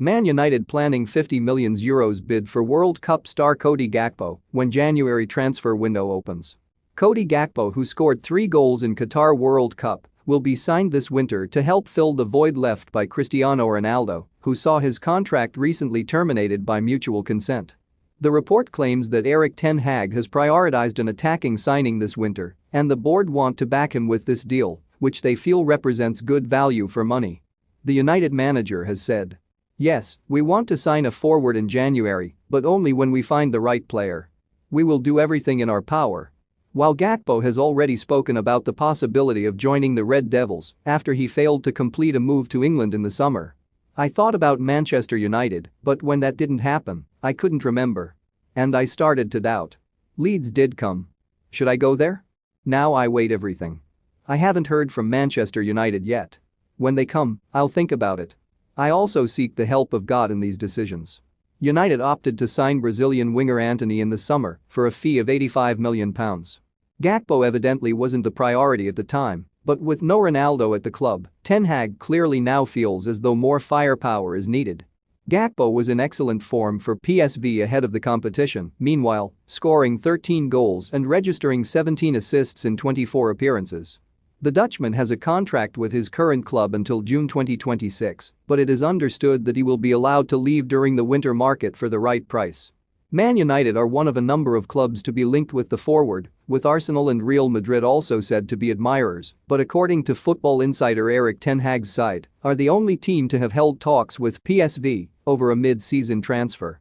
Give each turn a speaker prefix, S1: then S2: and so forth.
S1: Man United planning 50 million euros bid for World Cup star Cody Gakpo when January transfer window opens. Cody Gakpo who scored three goals in Qatar World Cup will be signed this winter to help fill the void left by Cristiano Ronaldo, who saw his contract recently terminated by mutual consent. The report claims that Erik Ten Hag has prioritized an attacking signing this winter, and the board want to back him with this deal, which they feel represents good value for money. The United manager has said. Yes, we want to sign a forward in January, but only when we find the right player. We will do everything in our power. While Gakpo has already spoken about the possibility of joining the Red Devils after he failed to complete a move to England in the summer. I thought about Manchester United, but when that didn't happen, I couldn't remember. And I started to doubt. Leeds did come. Should I go there? Now I wait everything. I haven't heard from Manchester United yet. When they come, I'll think about it. I also seek the help of God in these decisions. United opted to sign Brazilian winger Antony in the summer for a fee of £85 million. Gakpo evidently wasn't the priority at the time, but with no Ronaldo at the club, Ten Hag clearly now feels as though more firepower is needed. Gakpo was in excellent form for PSV ahead of the competition, meanwhile, scoring 13 goals and registering 17 assists in 24 appearances. The Dutchman has a contract with his current club until June 2026, but it is understood that he will be allowed to leave during the winter market for the right price. Man United are one of a number of clubs to be linked with the forward, with Arsenal and Real Madrid also said to be admirers, but according to football insider Erik Ten Hag's side, are the only team to have held talks with PSV over a mid-season transfer.